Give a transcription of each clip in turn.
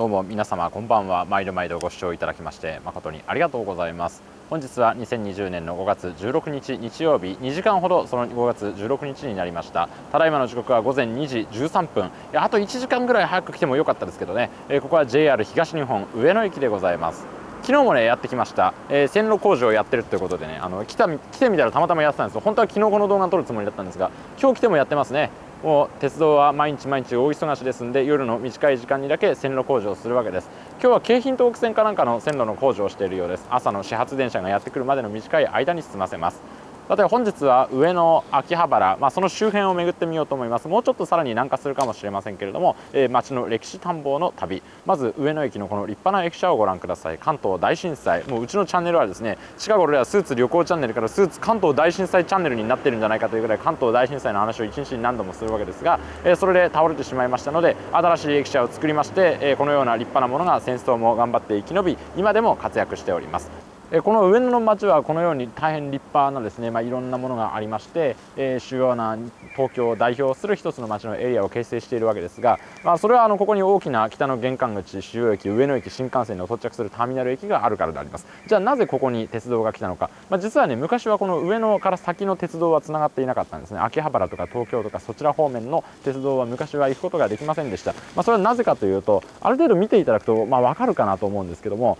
どうも皆様こんばんは。毎度毎度ご視聴いただきまして誠にありがとうございます。本日は2020年の5月16日日曜日2時間ほどその5月16日になりました。ただいまの時刻は午前2時13分。あと1時間ぐらい早く来てもよかったですけどね、えー、ここは JR 東日本上野駅でございます。昨日もねやってきました、えー、線路工事をやってるということでねあの来た来てみたらたまたまやってたんですよ。本当は昨日この動画を撮るつもりだったんですが今日来てもやってますね。もう鉄道は毎日毎日大忙しですんで夜の短い時間にだけ線路工事をするわけです。今日は京浜東北線かなんかの線路の工事をしているようです。朝の始発電車がやってくるまでの短い間に済ませます。例えば本日は上野秋葉原、まあ、その周辺を巡ってみようと思います。もうちょっとさらに南下するかもしれませんけれども、えー、街の歴史探訪の旅。まず上野駅のこの立派な駅舎をご覧ください。関東大震災。もううちのチャンネルはですね近頃ではスーツ旅行チャンネルからスーツ関東大震災チャンネルになってるんじゃないかというぐらい関東大震災の話を一日に何度もするわけですが、えー、それで倒れてしまいましたので新しい駅舎を作りまして、えー、このような立派なものが戦争も頑張って生き延び今でも活躍しております。この上野の町はこのように大変立派なですね、まあ、いろんなものがありまして、えー、主要な東京を代表する一つの町のエリアを形成しているわけですが、まあ、それはあのここに大きな北の玄関口主要駅上野駅新幹線に到着するターミナル駅があるからであります。じゃあなぜここに鉄道が来たのか、まあ、実はね昔はこの上野から先の鉄道はつながっていなかったんですね。秋葉原とか東京とかそちら方面の鉄道は昔は行くことができませんでした、ま、それはなぜかというとある程度見ていただくとまあ分かるかなと思うんですけども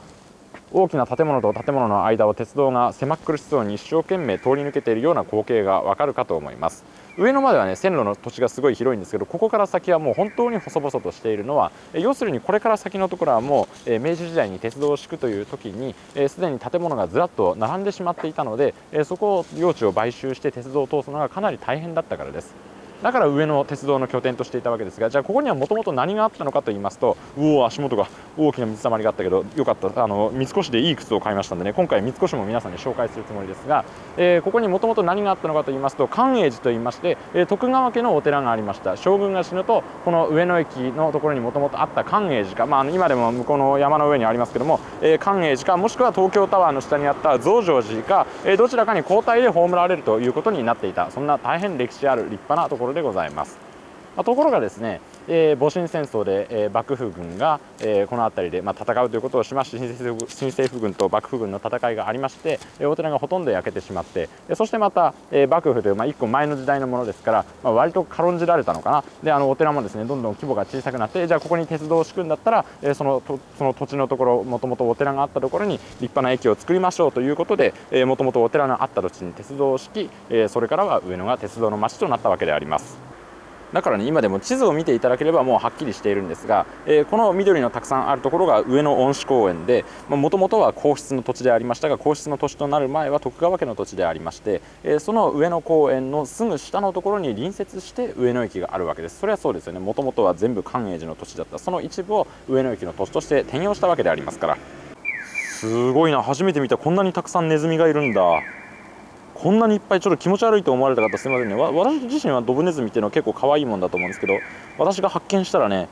大きな建物と建物の間を鉄道が狭苦しそうに一生懸命通り抜けているような光景がわかるかと思います。上野まではね線路の土地がすごい広いんですけどここから先はもう本当に細々としているのは要するにこれから先のところはもう明治時代に鉄道を敷くという時にすでに建物がずらっと並んでしまっていたのでそこを用地を買収して鉄道を通すのがかなり大変だったからです。だから上野鉄道の拠点としていたわけですがじゃあここにはもともと何があったのかと言いますとうお足元が大きな水たまりがあったけどよかった。あの三越でいい靴を買いましたんでね今回三越も皆さんに紹介するつもりですが、えー、ここにもともと何があったのかと言いますと寛永寺と言いまして、えー、徳川家のお寺がありました。将軍が死ぬとこの上野駅のところにもともとあった寛永寺か、まあ、今でも向こうの山の上にありますけども、えー、寛永寺かもしくは東京タワーの下にあった増上寺か、えー、どちらかに交代で葬られるということになっていた。そんな大変歴史ある立派なところでございます。ところがですね、えー、戊辰戦争で、えー、幕府軍が、えー、この辺りで、まあ、戦うということをしまして新政府軍と幕府軍の戦いがありまして、えお寺がほとんど焼けてしまってそしてまた、え幕府という、まあ、1個前の時代のものですから、まあ、割と軽んじられたのかなであのお寺もですねどんどん規模が小さくなってじゃあここに鉄道を敷くんだったら、えそのその土地のところもともとお寺があったところに立派な駅を作りましょうということでもともとお寺のあった土地に鉄道を敷き、えそれからは上野が鉄道の町となったわけであります。だからね今でも地図を見ていただければもうはっきりしているんですが、えー、この緑のたくさんあるところが上野恩賜公園でもともとは皇室の土地でありましたが皇室の土地となる前は徳川家の土地でありまして、えー、その上野公園のすぐ下のところに隣接して上野駅があるわけです。それはそうですよね。もともとは全部寛永寺の土地だった。その一部を上野駅の土地として転用したわけでありますから。すごいな。初めて見た。こんなにたくさんネズミがいるんだ。こんなにいっぱいちょっと気持ち悪いと思われた方すみませんね。私自身はドブネズミっていうのは結構可愛いもんだと思うんですけど私が発見したらね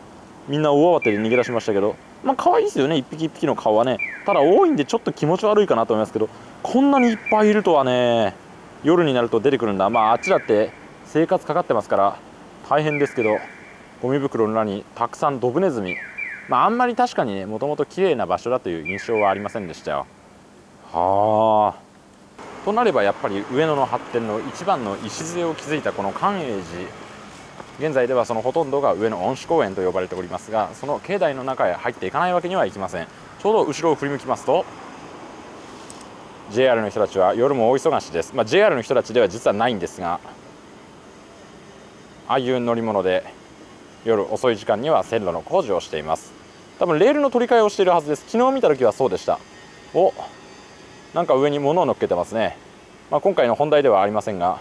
みんな大慌てで逃げ出しましたけどまあ可愛いですよね。一匹一匹の顔はねただ多いんでちょっと気持ち悪いかなと思いますけどこんなにいっぱいいるとはね夜になると出てくるんだ。まああっちだって生活かかってますから大変ですけどゴミ袋の裏にたくさんドブネズミまああんまり確かにねもともと綺麗な場所だという印象はありませんでしたよ。はあ。となればやっぱり上野の発展の一番の礎を築いたこの寛永寺。現在ではそのほとんどが上野恩賜公園と呼ばれておりますがその境内の中へ入っていかないわけにはいきません。ちょうど後ろを振り向きますと JR の人たちは夜も大忙しです、まあ、JR の人たちでは実はないんですがああいう乗り物で夜遅い時間には線路の工事をしています。多分レールの取り替えをしているはずです。昨日見た時はそうでした。おなんか上に物を乗っけてますね、まあ、今回の本題ではありませんが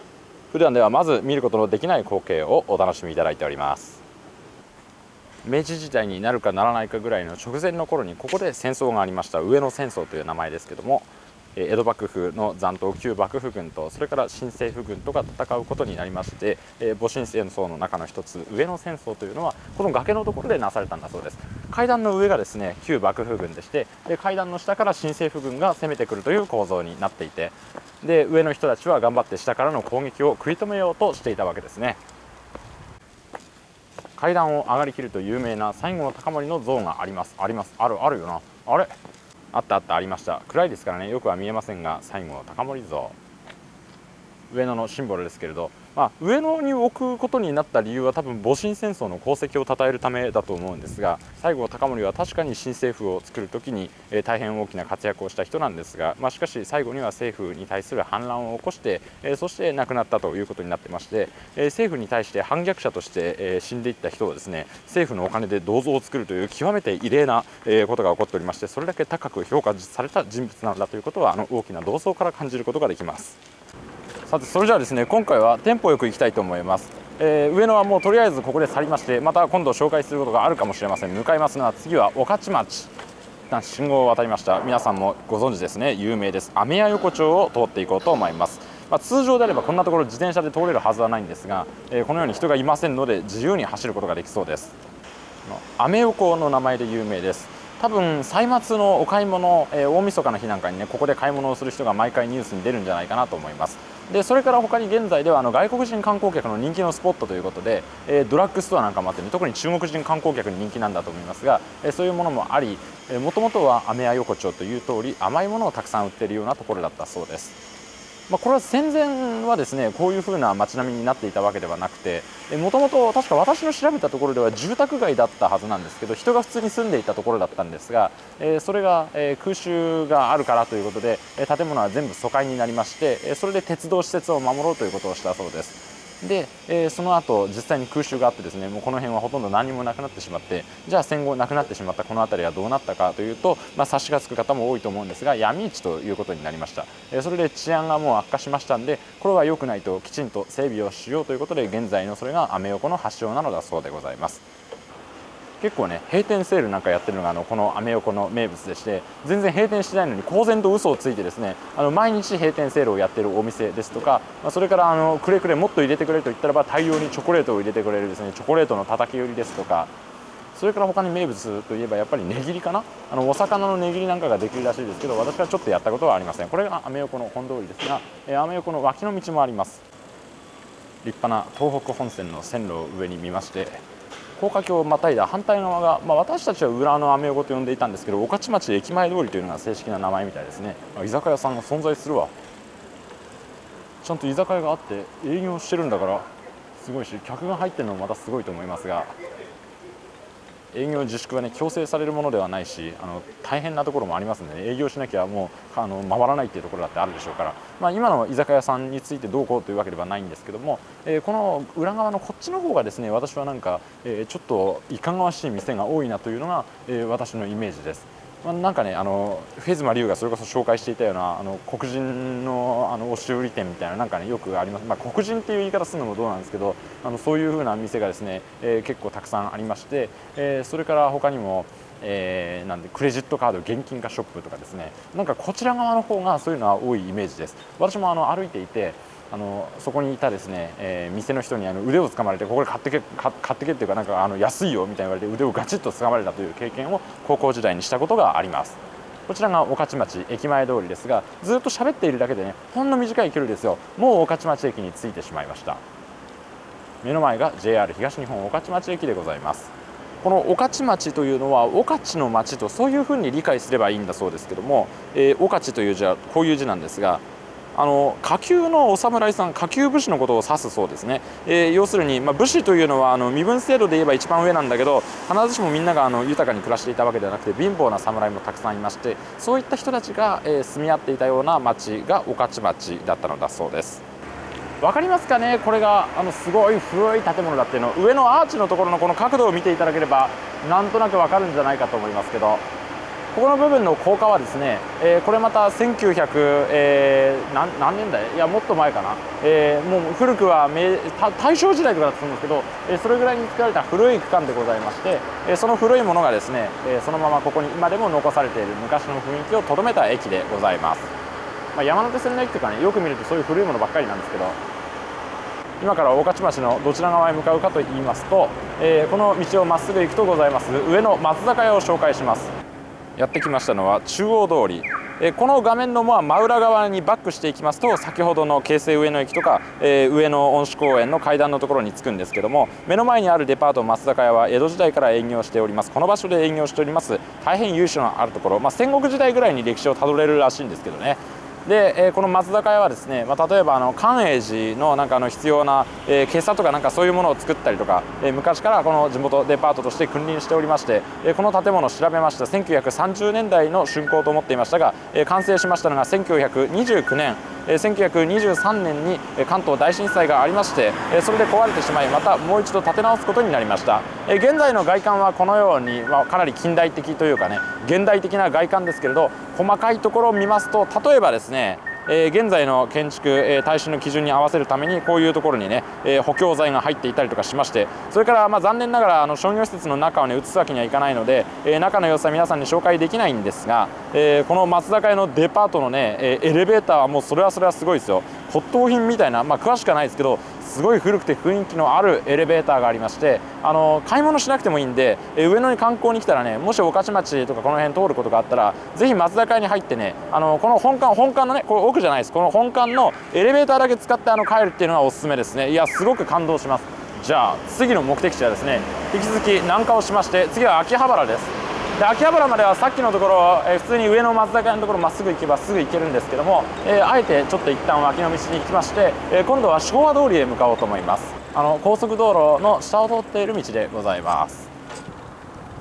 普段ではまず見ることのできない光景をお楽しみいただいております。明治時代になるかならないかぐらいの直前の頃にここで戦争がありました。上野戦争という名前ですけども江戸幕府の残党旧幕府軍とそれから新政府軍とが戦うことになりまして戊辰戦争の中の一つ上野戦争というのはこの崖のところでなされたんだそうです。階段の上がですね旧幕府軍でしてで階段の下から新政府軍が攻めてくるという構造になっていてで上の人たちは頑張って下からの攻撃を食い止めようとしていたわけですね。階段を上がりきると有名な西郷隆盛の像があります。あります。あるあるよな。あれ？あったあったありました。暗いですからね。よくは見えませんが最後の高森像。上野のシンボルですけれど。まあ、上野に置くことになった理由は多分戊辰戦争の功績を称えるためだと思うんですが西郷隆盛は確かに新政府を作る時に、え、大変大きな活躍をした人なんですが、まあ、しかし最後には政府に対する反乱を起こして、え、そして亡くなったということになってまして、え、政府に対して反逆者として、え死んでいった人をですね政府のお金で銅像を作るという極めて異例な、えことが起こっておりましてそれだけ高く評価された人物なんだということはあの大きな銅像から感じることができます。さてそれじゃあですね今回はテンポよく行きたいと思います、えー、上野はもうとりあえずここで去りましてまた今度紹介することがあるかもしれません。向かいますが次は御徒町。一旦信号を渡りました。皆さんもご存知ですね。有名です。雨屋横丁を通っていこうと思います。まあ、通常であればこんなところ自転車で通れるはずはないんですが、えー、このように人がいませんので自由に走ることができそうです。アメ横の名前で有名です。多分歳末のお買い物、えー、大晦日の日なんかにねここで買い物をする人が毎回ニュースに出るんじゃないかなと思います。でそれから他に現在ではあの外国人観光客の人気のスポットということで、えー、ドラッグストアなんかもあって、ね、特に中国人観光客に人気なんだと思いますが、えー、そういうものもありもともとはアメヤ横丁という通り甘いものをたくさん売っているようなところだったそうです。まあ、これは戦前はですねこういう風な街並みになっていたわけではなくてもともと確か私の調べたところでは住宅街だったはずなんですけど人が普通に住んでいたところだったんですが、えー、それが、えー、空襲があるからということで、建物は全部疎開になりまして、えそれで鉄道施設を守ろうということをしたそうです。で、えー、その後実際に空襲があってですねもうこの辺はほとんど何もなくなってしまってじゃあ戦後なくなってしまったこの辺りはどうなったかというと、まあ、察しがつく方も多いと思うんですが闇市ということになりました、えー、それで治安がもう悪化しましたんでこれは良くないときちんと整備をしようということで現在のそれがアメ横の発祥なのだそうでございます。結構ね閉店セールなんかやってるのがあのこのアメ横の名物でして全然閉店してないのに公然と嘘をついてですねあの毎日閉店セールをやってるお店ですとか、まあ、それからあのくれくれもっと入れてくれと言ったらば大量にチョコレートを入れてくれるですねチョコレートの叩き売りですとかそれから他に名物といえばやっぱり値切りかな？あのお魚の値切りなんかができるらしいですけど私はちょっとやったことはありません。これがアメ横の本通りですが、えアメ横の脇の道もあります。立派な東北本線の線路を上に見まして高架橋をまたいだ反対側が、まあ、私たちは裏のアメ横と呼んでいたんですけど御徒町駅前通りというのが正式な名前みたいですね。居酒屋さんが存在するわ。ちゃんと居酒屋があって営業してるんだからすごいし客が入ってるのもまたすごいと思いますが。営業自粛はね強制されるものではないしあの大変なところもありますので、ね、営業しなきゃもうあの回らないっていうところだってあるでしょうから、まあ、今の居酒屋さんについてどうこうというわけではないんですけども、えー、この裏側のこっちの方がですね私はなんか、えー、ちょっといかがわしい店が多いなというのが、えー、私のイメージです。まあ、なんかねあのフェズマリュウがそれこそ紹介していたようなあの黒人のあの押し売り店みたいななんかねよくあります、まあ、黒人っていう言い方するのもどうなんですけどあのそういうふうな店がですね、えー、結構たくさんありまして、えー、それから他にもえー、なんでクレジットカード現金化ショップとかですね。なんかこちら側の方がそういうのは多いイメージです。私もあの歩いていてあのそこにいたですね、えー、店の人にあの腕を掴まれてここで買ってけ買ってけっていうかなんかあの安いよみたいに言われて腕をガチッと掴まれたという経験を高校時代にしたことがあります。こちらが御徒町駅前通りですがずっと喋っているだけでねほんの短い距離ですよ。もう御徒町駅に着いてしまいました。目の前が JR 東日本御徒町駅でございます。この御徒町というのは御徒の町とそういうふうに理解すればいいんだそうですけども、えー、御徒という字はこういう字なんですがあの下級のお侍さん下級武士のことを指すそうですね、えー、要するに、まあ、武士というのはあの身分制度で言えば一番上なんだけど必ずしもみんながあの豊かに暮らしていたわけではなくて貧乏な侍もたくさんいましてそういった人たちが、えー、住み合っていたような町が御徒町だったのだそうです。分かりますかね？これがあのすごい古い建物だっていうの。上のアーチのところのこの角度を見ていただければなんとなく分かるんじゃないかと思いますけど。ここの部分の高架はですね、えー、これまた1900、えー、何何年代？いやもっと前かな、えー、もう古くは大正時代とかだったんですけど、え、それぐらいに作られた古い区間でございまして、え、その古いものがですね、え、そのままここに今でも残されている昔の雰囲気をとどめた駅でございます、まあ、山手線の駅とかねよく見るとそういう古いものばっかりなんですけど今から大勝町のどちら側へ向かうかといいますと、えー、この道をまっすぐ行くとございます上の松坂屋を紹介します。やってきましたのは中央通り。えこの画面の真裏側にバックしていきますと先ほどの京成上野駅とか、え上野恩賜公園の階段のところに着くんですけども目の前にあるデパート松坂屋は江戸時代から営業しております。この場所で営業しております大変由緒のあるところ、まあ、戦国時代ぐらいに歴史をたどれるらしいんですけどね。で、えー、この松坂屋はですね、まあ、例えばあの寛永寺のなんかあの必要な、えー、今朝とかなんかそういうものを作ったりとか、えー、昔からこの地元デパートとして君臨しておりまして、えー、この建物を調べました。1930年代の竣工と思っていましたが、えー、完成しましたのが1929年。1923年に関東大震災がありましてそれで壊れてしまいまたもう一度建て直すことになりました。現在の外観はこのように、まあ、かなり近代的というかね現代的な外観ですけれど細かいところを見ますと例えばですねねえ、現在の建築、え、耐震の基準に合わせるためにこういうところにね、え、補強材が入っていたりとかしましてそれからま残念ながらあの商業施設の中をね移すわけにはいかないので、え、中の様子は皆さんに紹介できないんですが、えー、この松坂屋のデパートのね、え、エレベーターはもうそれはそれはすごいですよ。骨董品みたいな、まあ、詳しくはないですけどすごい古くて雰囲気のあるエレベーターがありましてあの買い物しなくてもいいんで、え上野に観光に来たらねもし御徒町とかこの辺通ることがあったらぜひ松坂屋に入ってねあのこの本館本館のねこれ奥じゃないです。この本館のエレベーターだけ使ってあの帰るっていうのはおすすめですね。いやすごく感動します。じゃあ次の目的地はですね引き続き南下をしまして次は秋葉原です。で秋葉原まではさっきのところ、えー、普通に上の松坂屋のところまっすぐ行けばすぐ行けるんですけども、えー、あえてちょっと一旦脇の道に行きまして、えー、今度は昭和通りへ向かおうと思います。あの高速道路の下を通っている道でございます。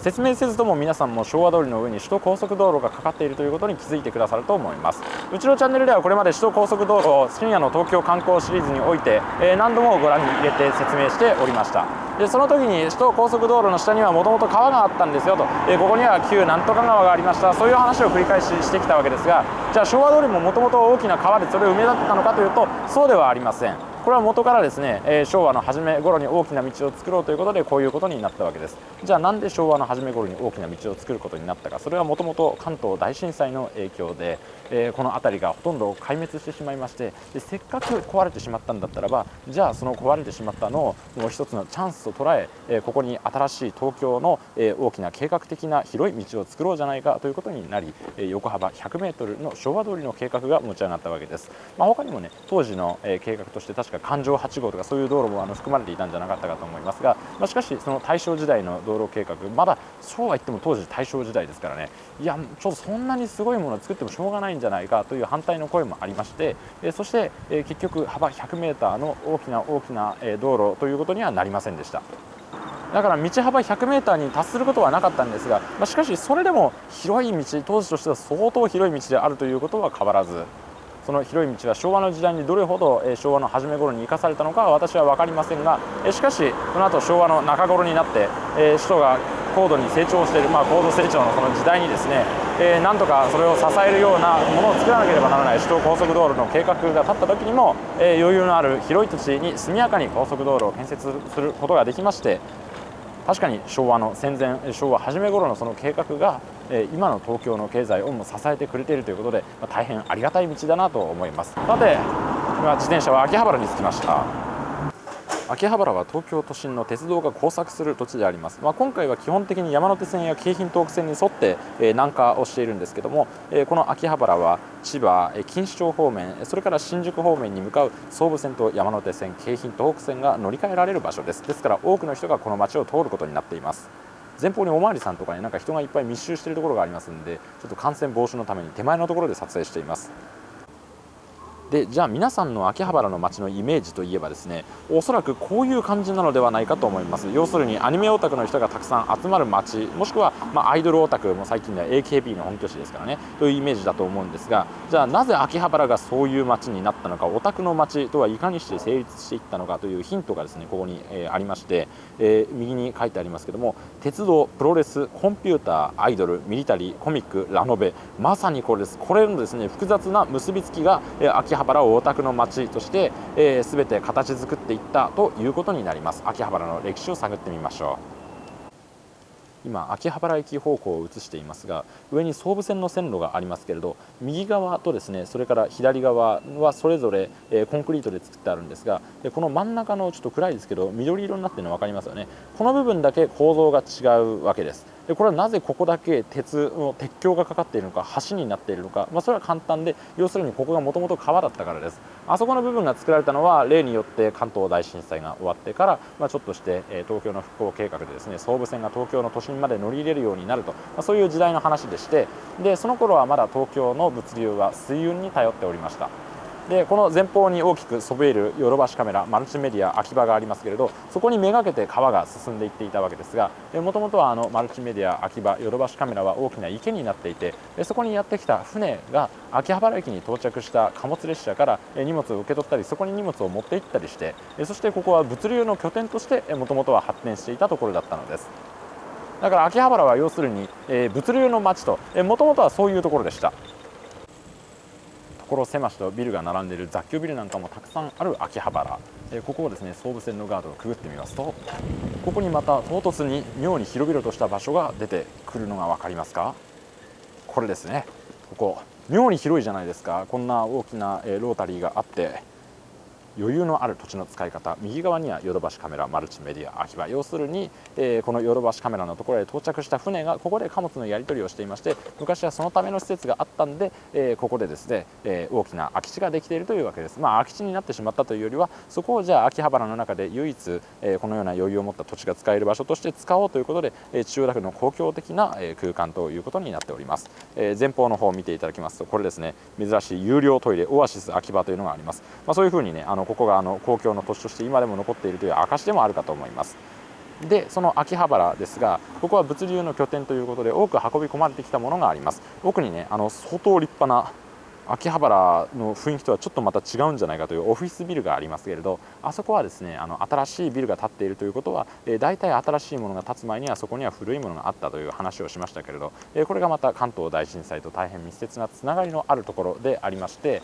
説明せずとも皆さんも昭和通りの上に首都高速道路がかかっているということに気づいてくださると思います。うちのチャンネルではこれまで首都高速道路を深夜の東京観光シリーズにおいて、えー、何度もご覧に入れて説明しておりました。でその時に首都高速道路の下にはもともと川があったんですよと、えー、ここには旧なんとか川がありました。そういう話を繰り返ししてきたわけですがじゃあ昭和通りももともと大きな川でそれを埋め立てたのかというとそうではありません。これは元からですね、えー、昭和の初め頃に大きな道を作ろうということでこういうことになったわけです。じゃあなんで昭和の初め頃に大きな道を作ることになったか。それはもともと関東大震災の影響で、えー、この辺りがほとんど壊滅してしまいましてでせっかく壊れてしまったんだったらばじゃあその壊れてしまったのをもう一つのチャンスと捉ええー、ここに新しい東京の、えー、大きな計画的な広い道を作ろうじゃないかということになり、えー、横幅 100m の昭和通りの計画が持ち上がったわけです、まあ、他にもね当時の、えー、計画として確か環状8号とかそういう道路もあの含まれていたんじゃなかったかと思いますが、まあ、しかしその大正時代の道路計画まだそうは言っても当時大正時代ですからねいやちょっとそんなにすごいものを作ってもしょうがないんじゃないかという反対の声もありまして、えそして、え結局幅 100m の大きな大きな、え道路ということにはなりませんでした。だから道幅 100m に達することはなかったんですが、まあ、しかしそれでも広い道当時としては相当広い道であるということは変わらずその広い道は昭和の時代にどれほど昭和の初め頃に生かされたのかは私は分かりませんがしかしこの後昭和の中頃になって首都が高度に成長している、まあ、高度成長のこの時代にですね、えー、なんとかそれを支えるようなものを作らなければならない首都高速道路の計画が立った時にも、えー、余裕のある広い土地に速やかに高速道路を建設することができまして確かに昭和の戦前昭和初め頃のその計画が今の東京の経済をも支えてくれているということでま大変ありがたい道だなと思います。さて今自転車は秋葉原に着きました。秋葉原は東京都心の鉄道が交錯する土地であります、まあ、今回は基本的に山手線や京浜東北線に沿って、えー、南下をしているんですけども、えー、この秋葉原は千葉、錦糸町方面それから新宿方面に向かう総武線と山手線京浜東北線が乗り換えられる場所です。ですから多くの人がこの街を通ることになっています。前方におまわりさんとかになんか人がいっぱい密集しているところがありますのでちょっと感染防止のために手前のところで撮影しています。でじゃあ皆さんの秋葉原の街のイメージといえばですねおそらくこういう感じなのではないかと思います。要するにアニメオタクの人がたくさん集まる街もしくは、ま、アイドルオタクも最近では AKB の本拠地ですからねというイメージだと思うんですがじゃあなぜ秋葉原がそういう街になったのかオタクの街とはいかにして成立していったのかというヒントがですねここに、え、ありまして、えー、右に書いてありますけども鉄道プロレスコンピューターアイドルミリタリーコミックラノベ。まさにこれです。これのですね複雑な結びつきが、え、秋葉原をオタクの街として、えー、全て形作っていったということになります。秋葉原の歴史を探ってみましょう。今秋葉原駅方向を映していますが上に総武線の線路がありますけれど右側とですねそれから左側はそれぞれ、え、コンクリートで作ってあるんですがこの真ん中のちょっと暗いですけど緑色になっているの分かりますよね。この部分だけ構造が違うわけです。でこれはなぜここだけ鉄の鉄橋がかかっているのか橋になっているのか、まあ、それは簡単で要するにここがもともと川だったからです。あそこの部分が作られたのは例によって関東大震災が終わってから、まあ、ちょっとして、え東京の復興計画でですね総武線が東京の都心まで乗り入れるようになると、まあ、そういう時代の話でしてでその頃はまだ東京の物流は水運に頼っておりました。でこの前方に大きくそびえるヨドバシカメラマルチメディア秋葉がありますけれどそこにめがけて川が進んでいっていたわけですがもともとはあのマルチメディア秋葉ヨドバシカメラは大きな池になっていてそこにやってきた船が秋葉原駅に到着した貨物列車から荷物を受け取ったりそこに荷物を持って行ったりしてそしてここは物流の拠点としてもともとは発展していたところだったのです。だから秋葉原は要するに物流の街ともともとはそういうところでした。所狭しとビルが並んでいる雑居ビルなんかもたくさんある秋葉原、えここをですね総武線のガードをくぐってみますとここにまた唐突に妙に広々とした場所が出てくるのが分かりますか？これですね。ここ妙に広いじゃないですか。こんな大きな、えロータリーがあって余裕のある土地の使い方。右側にはヨドバシカメラマルチメディア秋葉。要するに、えー、このヨドバシカメラのところへ到着した船がここで貨物のやり取りをしていまして昔はそのための施設があったんで、えー、ここでですね、えー、大きな空き地ができているというわけです。まあ空き地になってしまったというよりはそこをじゃあ秋葉原の中で唯一、えこのような余裕を持った土地が使える場所として使おうということで、え千代田区の公共的な、え空間ということになっております、え前方の方を見ていただきますとこれですね珍しい有料トイレオアシス秋葉というのがあります、まあ、そういうふにねあのここがあの公共の土地として今でも残っているという証でもあるかと思います。でその秋葉原ですがここは物流の拠点ということで多く運び込まれてきたものがあります。奥にねあの相当立派な秋葉原の雰囲気とはちょっとまた違うんじゃないかというオフィスビルがありますけれどあそこはですねあの新しいビルが建っているということは、えー、大体新しいものが建つ前にはそこには古いものがあったという話をしましたけれど、えー、これがまた関東大震災と大変密接なつながりのあるところでありまして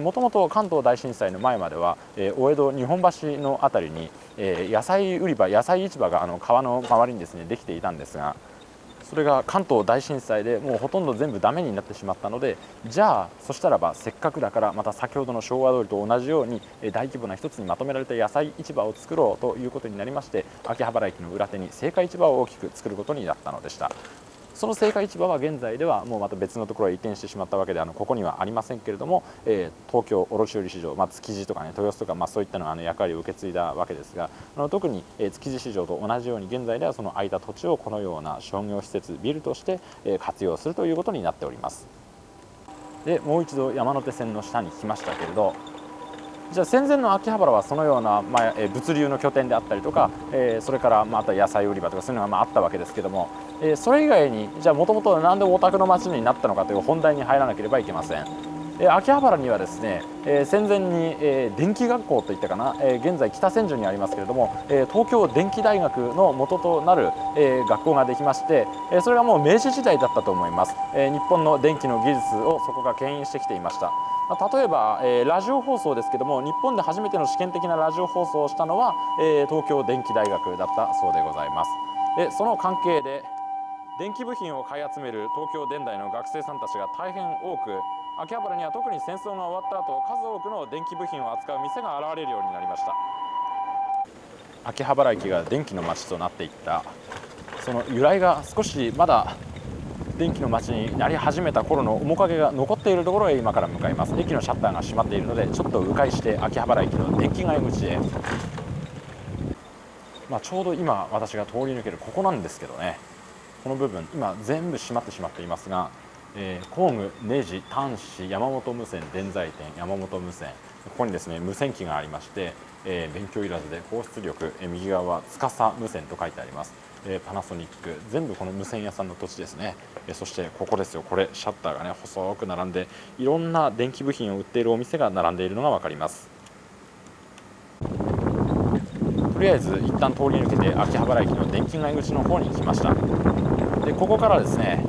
もともと関東大震災の前までは、えー、大江戸日本橋の辺りに、え、野菜売り場野菜市場があの川の周りにですねできていたんですがそれが関東大震災でもうほとんど全部ダメになってしまったのでじゃあそしたらばせっかくだからまた先ほどの昭和通りと同じように大規模な一つにまとめられた野菜市場を作ろうということになりまして秋葉原駅の裏手に青果市場を大きく作ることになったのでした。その青果市場は現在ではもうまた別のところへ移転してしまったわけであのここにはありませんけれども、えー、東京卸売市場、まあ、築地とかね豊洲とか、まあ、そういったのあの役割を受け継いだわけですがあの特に、えー、築地市場と同じように現在ではその空いた土地をこのような商業施設ビルとして、えー、活用するということになっております。でもう一度山手線の下に来ましたけれどじゃあ戦前の秋葉原はそのような、まあ、物流の拠点であったりとか、えー、それからまた野菜売り場とかそういうのがまああったわけですけども、え、それ以外にじゃあもともと何でオタクの街になったのかという本題に入らなければいけません。え、秋葉原にはですね、え、戦前に、え、電気学校といったかな、え、現在北千住にありますけれども、え、東京電気大学の元となる、え、学校ができまして、え、それがもう明治時代だったと思います、え、日本の電気の技術をそこが牽引してきていました。例えば、えー、ラジオ放送ですけども日本で初めての試験的なラジオ放送をしたのは、えー、東京電機大学だったそうでございます。でその関係で電気部品を買い集める東京電大の学生さんたちが大変多く秋葉原には特に戦争が終わった後数多くの電気部品を扱う店が現れるようになりました。秋葉原駅が電気の街となっていったその由来が少しまだ電気の街になり始めた頃の面影が残っているところへ今から向かいます。駅のシャッターが閉まっているのでちょっと迂回して秋葉原駅の電気街口へ、まあ、ちょうど今私が通り抜けるここなんですけどね。この部分今全部閉まってしまっていますが、えー、工具、ネジ、端子、山本無線、電材店、山本無線ここにですね無線機がありまして、えー、勉強いらずで高出力、えー、右側は司無線と書いてあります。えパナソニック全部この無線屋さんの土地ですね、えそしてここですよ。これシャッターがね細く並んでいろんな電気部品を売っているお店が並んでいるのが分かります。りあえず一旦通り抜けて秋葉原駅の電気街口の方に来ました。でここからですね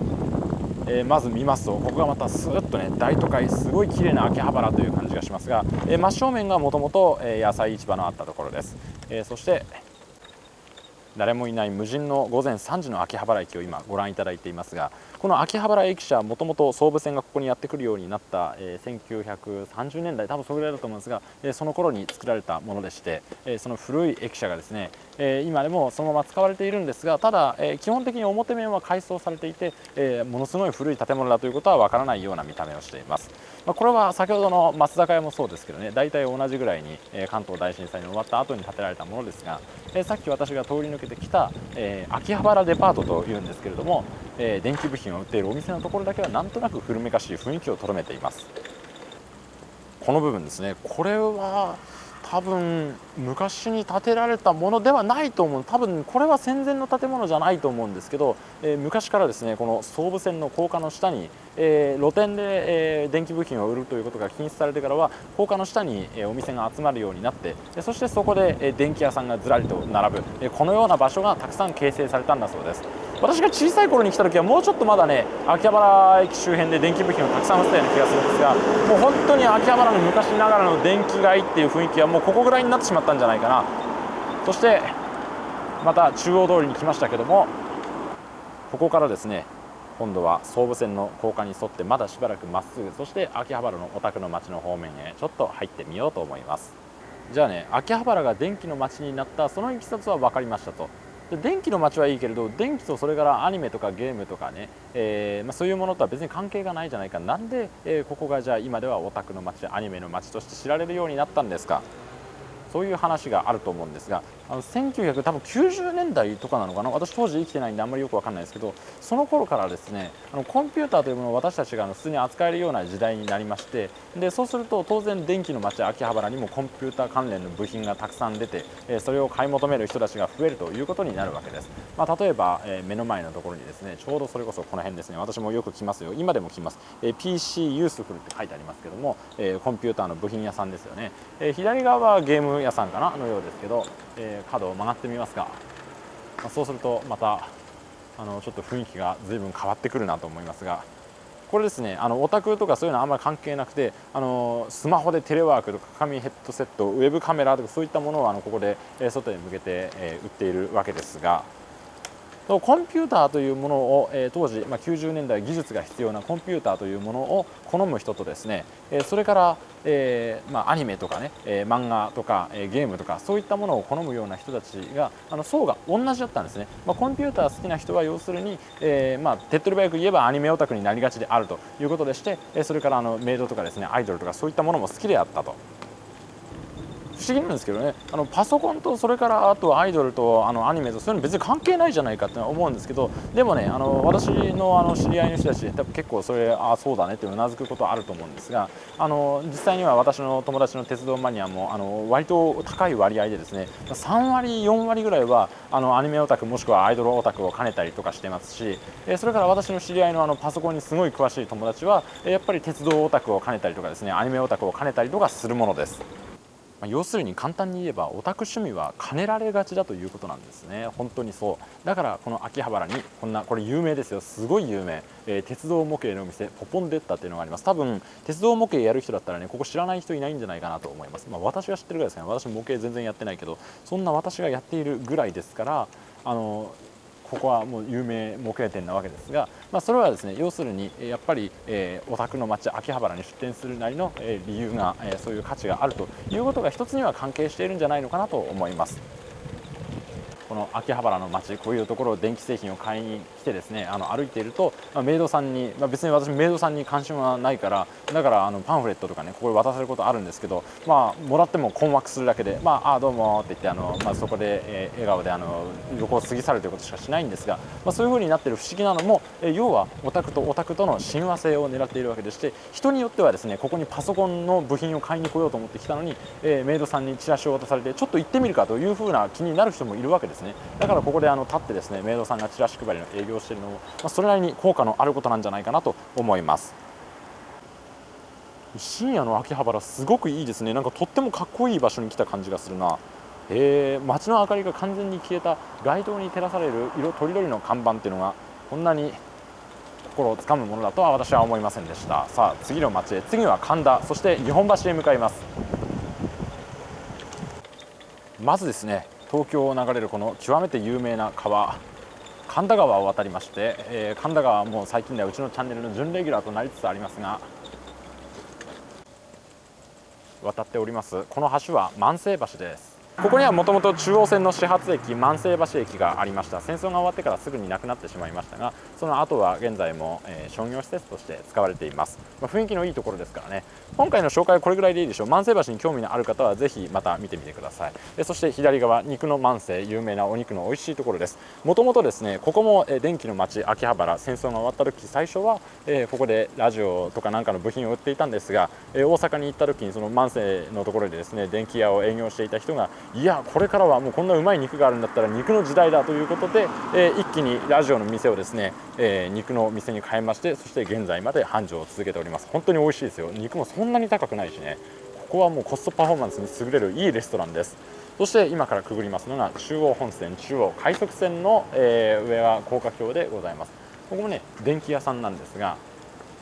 えー、まず見ますとここがまたスーッとね大都会すごい綺麗な秋葉原という感じがしますが、えー、真正面がもともと野菜市場のあったところです、えー、そして誰もいない無人の午前3時の秋葉原駅を今ご覧いただいていますがこの秋葉原駅舎もともと総武線がここにやってくるようになった、えー、1930年代多分それぐらいだと思うんですが、えー、その頃に作られたものでして、えー、その古い駅舎がですね、えー、今でもそのまま使われているんですがただ、えー、基本的に表面は改装されていて、えー、ものすごい古い建物だということはわからないような見た目をしています、まあ、これは先ほどの松坂屋もそうですけどね大体同じぐらいに、え関東大震災に終わった後に建てられたものですが、えさっき私が通り抜けてきた、え秋葉原デパートというんですけれども、え電気部品を売っているお店のところだけはなんとなく古めかしい雰囲気をとどめています。この部分ですね。これは多分昔に建てられたものではないと思う。多分これは戦前の建物じゃないと思うんですけど、えー、昔からですねこの総武線の高架の下に、えー、露店で、えー、電気部品を売るということが禁止されてからは高架の下に、えお店が集まるようになってそしてそこで、え電気屋さんがずらりと並ぶ、えこのような場所がたくさん形成されたんだそうです。私が小さい頃に来た時はもうちょっとまだね秋葉原駅周辺で電気部品をたくさん売ってたような気がするんですがもう本当に秋葉原の昔ながらの電気街っていう雰囲気はもうここぐらいになってしまったんじゃないかな。そしてまた中央通りに来ましたけどもここからですね今度は総武線の高架に沿ってまだしばらくまっすぐそして秋葉原のお宅の町の方面へちょっと入ってみようと思います。じゃあね秋葉原が電気の街になったそのいきさつは分かりましたと。で電気の街はいいけれど電気とそれからアニメとかゲームとかね、えー、まあ、そういうものとは別に関係がないじゃないか。なんで、えー、ここがじゃあ今ではオタクの街アニメの街として知られるようになったんですか。そういう話があると思うんですがあの1990年代とかなのかな？私当時生きてないんであんまりよく分かんないですけどその頃からですねあのコンピューターというものを私たちが普通に扱えるような時代になりましてでそうすると当然電気の街秋葉原にもコンピューター関連の部品がたくさん出てえそれを買い求める人たちが増えるということになるわけです、まあ、例えばえ目の前のところにですねちょうどそれこそこの辺ですね私もよく来ますよ。今でも来ます。え PC ユースフルって書いてありますけどもえコンピューターの部品屋さんですよね。え左側はゲーム屋さんかな？のようですけどえー角を曲がってみますが、まあ、そうするとまたあのちょっと雰囲気がずいぶん変わってくるなと思いますがこれですねあのオタクとかそういうのはあんまり関係なくてあのスマホでテレワークとか紙ヘッドセットウェブカメラとかそういったものをあのここで外に向けて、え売っているわけですがコンピューターというものを、え当時、まあ、90年代技術が必要なコンピューターというものを好む人とですね、えそれから、えー、まあ、アニメとかね、え漫画とか、えゲームとかそういったものを好むような人たちがあの層が同じだったんですね、まあ、コンピューター好きな人は要するに、えー、まあ、手っ取り早く言えばアニメオタクになりがちであるということでして、えそれからあのメイドとかですねアイドルとかそういったものも好きであったと。不思議なんですけどねあのパソコンとそれからあとアイドルとあのアニメとそういうの別に関係ないじゃないかって思うんですけどでもねあの私のあの知り合いの人たち多分結構それああそうだねってうなずくことはあると思うんですがあの実際には私の友達の鉄道マニアもあの割と高い割合でですね3割4割ぐらいはあのアニメオタクもしくはアイドルオタクを兼ねたりとかしてますしそれから私の知り合いのあのパソコンにすごい詳しい友達はやっぱり鉄道オタクを兼ねたりとかですねアニメオタクを兼ねたりとかするものです。まあ、要するに簡単に言えばオタク趣味は兼ねられがちだということなんですね。本当にそう。だからこの秋葉原にこんなこれ有名ですよ。すごい有名、えー、鉄道模型のお店ポポンデッタっていうのがあります。多分鉄道模型やる人だったらねここ知らない人いないんじゃないかなと思います、まあ、私が知ってるぐらいですね。私模型全然やってないけどそんな私がやっているぐらいですからあのここはもう有名模型店なわけですが、まあ、それはですね要するにやっぱり、えー、お宅の町秋葉原に出店するなりの、え、理由が、え、そういう価値があるということが一つには関係しているんじゃないのかなと思います。この秋葉原の街こういうところを電気製品を買いに来てですねあの歩いていると、まあ、メイドさんに、まあ、別に私メイドさんに関心はないからだからあのパンフレットとかねここで渡せることあるんですけどまあもらっても困惑するだけでまああどうもって言ってあの、まあ、そこで、えー、笑顔であの横を過ぎ去るということしかしないんですが、まあ、そういうふうになっている不思議なのも、えー、要はオタクとオタクとの親和性を狙っているわけでして人によってはですねここにパソコンの部品を買いに来ようと思ってきたのに、えー、メイドさんにチラシを渡されてちょっと行ってみるかというふうな気になる人もいるわけですですね。だからここであの立ってですねメイドさんがチラシ配りの営業しているのも、まあ、それなりに効果のあることなんじゃないかなと思います。深夜の秋葉原すごくいいですね。なんかとってもかっこいい場所に来た感じがするな。えー、街の明かりが完全に消えた街灯に照らされる色とりどりの看板っていうのがこんなに心をつかむものだとは私は思いませんでした。さあ次の街へ。次は神田。そして日本橋へ向かいます。まずですね東京を流れるこの極めて有名な川神田川を渡りまして、えー、神田川はもう最近ではうちのチャンネルの準レギュラーとなりつつありますが渡っております。この橋は万世橋です。ここにはもともと中央線の始発駅万世橋駅がありました。戦争が終わってからすぐになくなってしまいましたがその後は現在も、えー、商業施設として使われています、まあ、雰囲気のいいところですからね。今回の紹介はこれぐらいでいいでしょう。万世橋に興味のある方はぜひまた見てみてください。でそして左側肉の万世有名なお肉の美味しいところです。もともとですねここも、え、電気の町秋葉原。戦争が終わった時最初は、えー、ここでラジオとかなんかの部品を売っていたんですが、え、大阪に行った時にその万世のところでですね電気屋を営業していた人がいやこれからはもうこんなうまい肉があるんだったら肉の時代だということで、えー、一気にラジオの店をですね、えー、肉の店に変えましてそして現在まで繁盛を続けております。本当に美味しいですよ。肉もそんなに高くないしね。ここはもうコストパフォーマンスに優れるいいレストランです。そして今からくぐりますのが中央本線中央快速線の、えー、上は高架橋でございます。ここもね電気屋さんなんですが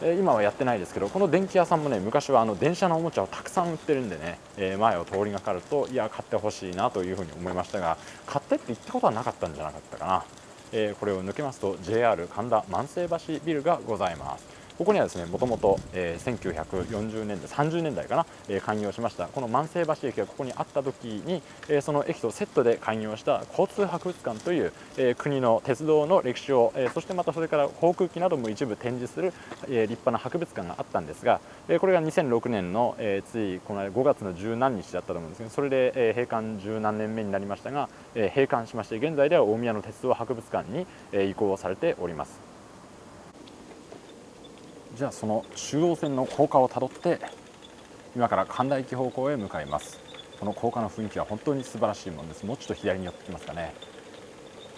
今はやってないですけどこの電気屋さんもね昔はあの電車のおもちゃをたくさん売ってるんでね、え前を通りがかるといや買ってほしいなというふうに思いましたが買ってって言ったことはなかったんじゃなかったかな、えこれを抜けますと JR 神田万世橋ビルがございます。ここにはですねもともと、1940年代30年代かな、えー、開業しましたこの万世橋駅がここにあった時に、えー、その駅とセットで開業した交通博物館という、えー、国の鉄道の歴史を、え、そしてまたそれから航空機なども一部展示する、え、立派な博物館があったんですが、え、これが2006年の、え、ついこの5月の十何日だったと思うんですけどそれで、え、閉館十何年目になりましたが、え、閉館しまして現在では大宮の鉄道博物館に、え、移行されております。じゃあその中央線の高架をたどって今から神田駅方向へ向かいます。この高架の雰囲気は本当に素晴らしいものです。もうちょっと左に寄ってきますかね。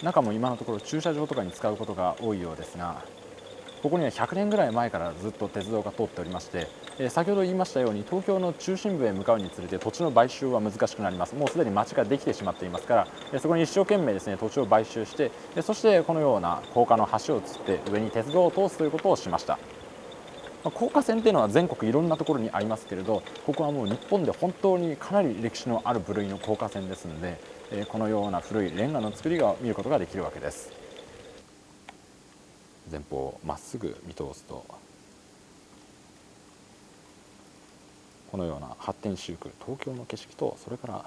中も今のところ駐車場とかに使うことが多いようですがここには100年ぐらい前からずっと鉄道が通っておりまして、え先ほど言いましたように東京の中心部へ向かうにつれて土地の買収は難しくなります。もうすでに町ができてしまっていますから、えそこに一生懸命ですね土地を買収して、えそしてこのような高架の橋をつって上に鉄道を通すということをしました、高架線っていうのは全国いろんなところにありますけれどここはもう日本で本当にかなり歴史のある部類の高架線ですので、えー、このような古いレンガの作りが見ることができるわけです。前方まっすぐ見通すとこのような発展周区東京の景色とそれから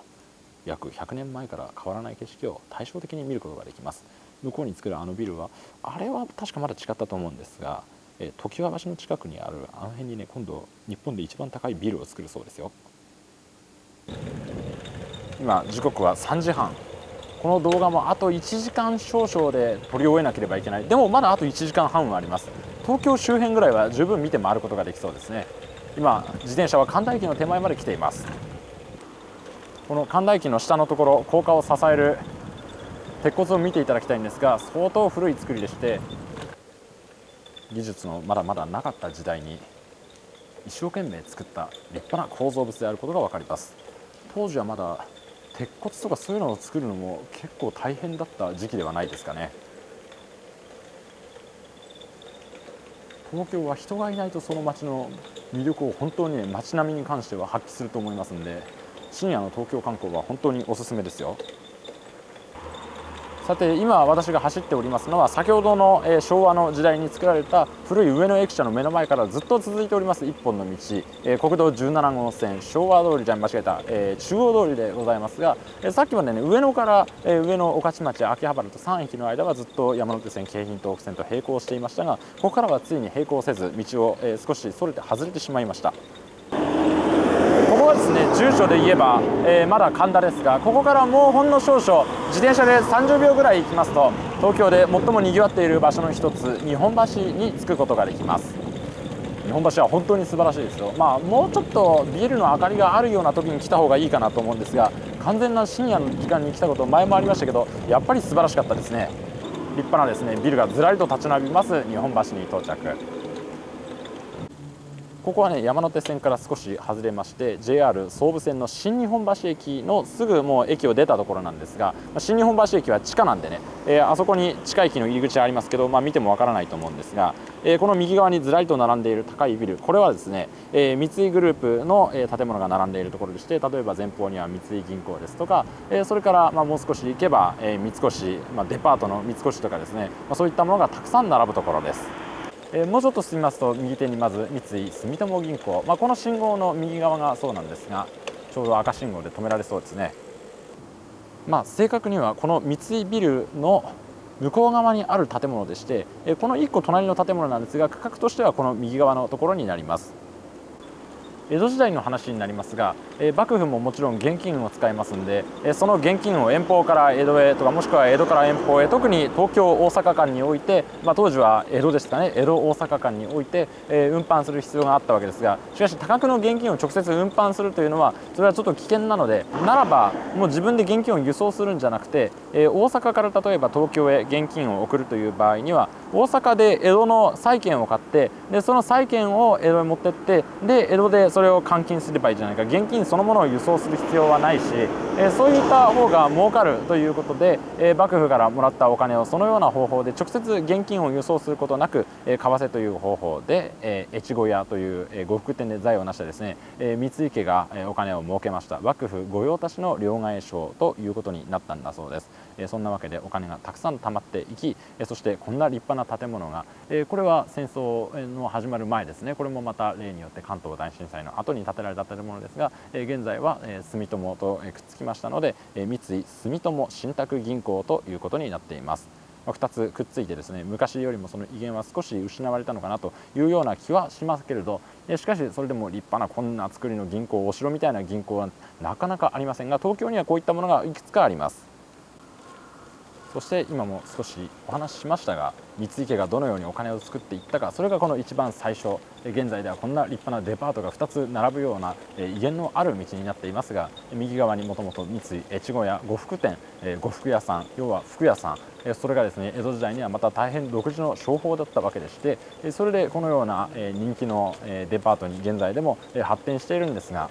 約100年前から変わらない景色を対照的に見ることができます。向こうに作るあのビルはあれは確かまだ違ったと思うんですがえ常盤橋の近くにあるあの辺にね今度日本で一番高いビルを作るそうですよ。今時刻は3時半。この動画もあと1時間少々で撮り終えなければいけない。でもまだあと1時間半はあります。東京周辺ぐらいは十分見て回ることができそうですね。今自転車は神田駅の手前まで来ています。この神田駅の下のところ高架を支える鉄骨を見ていただきたいんですが相当古い作りでして技術のまだまだなかった時代に一生懸命作った立派な構造物であることが分かります。当時はまだ鉄骨とかそういうのを作るのも結構大変だった時期ではないですかね。東京は人がいないとその街の魅力を本当にね街並みに関しては発揮すると思いますんで深夜の東京観光は本当におすすめですよ。さて今私が走っておりますのは先ほどの、え昭和の時代に作られた古い上野駅舎の目の前からずっと続いております一本の道、え国道17号線昭和通りじゃ間違えた、え中央通りでございますが、えさっきまでね上野から、え上野御徒町秋葉原と3駅の間はずっと山手線京浜東北線と並行していましたがここからはついに並行せず道を、え少しそれて外れてしまいました。はですね住所で言えば、えー、まだ神田ですがここからもうほんの少々自転車で30秒ぐらい行きますと東京で最もにぎわっている場所の一つ日本橋に着くことができます。日本橋は本当に素晴らしいですよ。まあもうちょっとビルの明かりがあるような時に来た方がいいかなと思うんですが完全な深夜の時間に来たこと前もありましたけどやっぱり素晴らしかったですね。立派なですねビルがずらりと立ち並びます日本橋に到着。ここはね山手線から少し外れまして JR 総武線の新日本橋駅のすぐもう駅を出たところなんですが新日本橋駅は地下なんでね、えー、あそこに地下駅の入り口ありますけど、まあ、見てもわからないと思うんですが、えー、この右側にずらりと並んでいる高いビルこれはですね、えー、三井グループの、え建物が並んでいるところでして例えば前方には三井銀行ですとか、えそれからまあもう少し行けば、え三越、まあ、デパートの三越とかですね、まあ、そういったものがたくさん並ぶところです。え、もうちょっと進みますと右手にまず三井住友銀行、まあ、この信号の右側がそうなんですがちょうど赤信号で止められそうですね。まあ、正確にはこの三井ビルの向こう側にある建物でしてこの1個隣の建物なんですが区画としてはこの右側のところになります。江戸時代の話になりますが、え幕府ももちろん現金を使いますんで、えその現金を遠方から江戸へとかもしくは江戸から遠方へ特に東京大阪間において、まあ、当時は江戸ですかね。江戸大阪間において、え運搬する必要があったわけですがしかし多額の現金を直接運搬するというのはそれはちょっと危険なのでならばもう自分で現金を輸送するんじゃなくて、え大阪から例えば東京へ現金を送るという場合には大阪で江戸の債券を買ってでその債券を江戸へ持ってってで江戸でそれを換金すればいいじゃないか。現金そのものを輸送する必要はないし、えそういった方が儲かるということで、え幕府からもらったお金をそのような方法で直接現金を輸送することなく、え為替という方法で、え越後屋という、え呉服店で財を成したですね、え三井家が、えお金を儲けました。幕府御用達の両替商ということになったんだそうです、そんなわけでお金がたくさん貯まっていき、そしてこんな立派な建物が、これは戦争の始まる前ですねこれもまた例によって関東大震災の後に建てられた建物ですが、現在は、住友と、くっつきましたので、三井住友信託銀行ということになっています。2つくっついてですね昔よりもその威厳は少し失われたのかなというような気はしますけれどしかしそれでも立派なこんな作りの銀行お城みたいな銀行はなかなかありませんが東京にはこういったものがいくつかありますそして今も少しお話ししましたが三井家がどのようにお金を作っていったかそれがこの一番最初現在ではこんな立派なデパートが2つ並ぶような威厳のある道になっていますが右側にもともと三井越後屋呉服店呉服屋さん要は服屋さんそれがですね江戸時代にはまた大変独自の商法だったわけでしてそれでこのような人気のデパートに現在でも発展しているんですが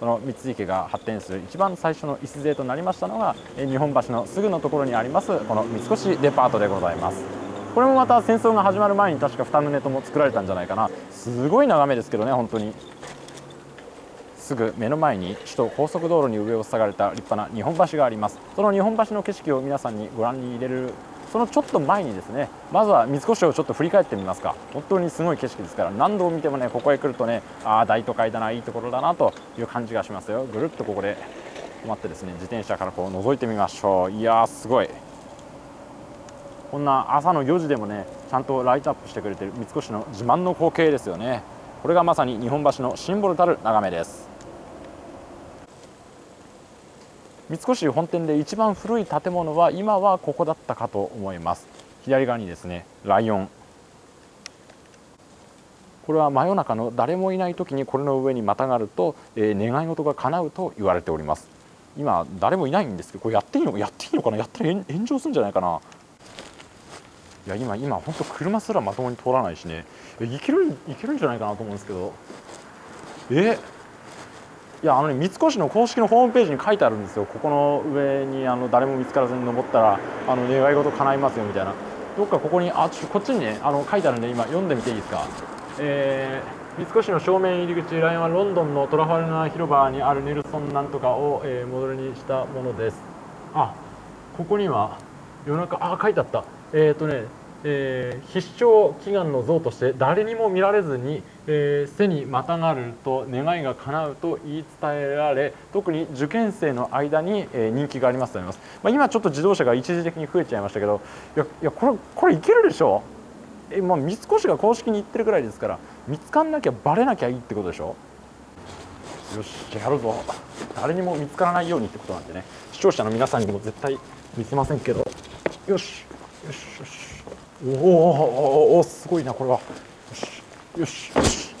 その三井家が発展する一番最初の礎となりましたのが日本橋のすぐのところにありますこの三越デパートでございます。これもまた戦争が始まる前に確か2棟とも作られたんじゃないかな。すごい眺めですけどね本当に。すぐ目の前に首都高速道路に上を塞がれた立派な日本橋があります。その日本橋の景色を皆さんにご覧に入れるそのちょっと前にですねまずは三越をちょっと振り返ってみますか。本当にすごい景色ですから何度見てもねここへ来るとねああ大都会だないいところだなという感じがしますよ。ぐるっとここで止まってですね自転車からこう覗いてみましょう。いやーすごい。こんな朝の4時でもねちゃんとライトアップしてくれてる三越の自慢の光景ですよね。これがまさに日本橋のシンボルたる眺めです。三越本店で一番古い建物は今はここだったかと思います。左側にですねライオン。これは真夜中の誰もいない時にこれの上にまたがると、えー、願い事が叶うと言われております。今誰もいないんですけどこれやっていいのやっていいのかな？やったら炎上するんじゃないかな？いや今今本当車すらまともに通らないしね。いけるいけるんじゃないかなと思うんですけど。え？いやあのね三越の公式のホームページに書いてあるんですよ。ここの上にあの誰も見つからずに登ったらあの願い事叶いますよみたいな。どっかここにあちょこっちにねあの書いてあるんで今読んでみていいですか、えー、三越の正面入り口ラインはロンドンのトラファルガー広場にあるネルソンなんとかを、えー、モデルにしたものです。あここには夜中あ書いてあった。えっ、ー、とねえー、必勝祈願の像として誰にも見られずに、えー、背にまたがると願いが叶うと言い伝えられ特に受験生の間に、えー、人気がありますと思います、まあ、今ちょっと自動車が一時的に増えちゃいましたけどいやいやこれこれいけるでしょ？え、まあ、三越が公式に言ってるぐらいですから見つかんなきゃバレなきゃいいってことでしょ？よしじゃあやるぞ。誰にも見つからないようにってことなんでね。視聴者の皆さんにも絶対見せませんけど。よしよしよし。おおすごいなこれは。よしよし。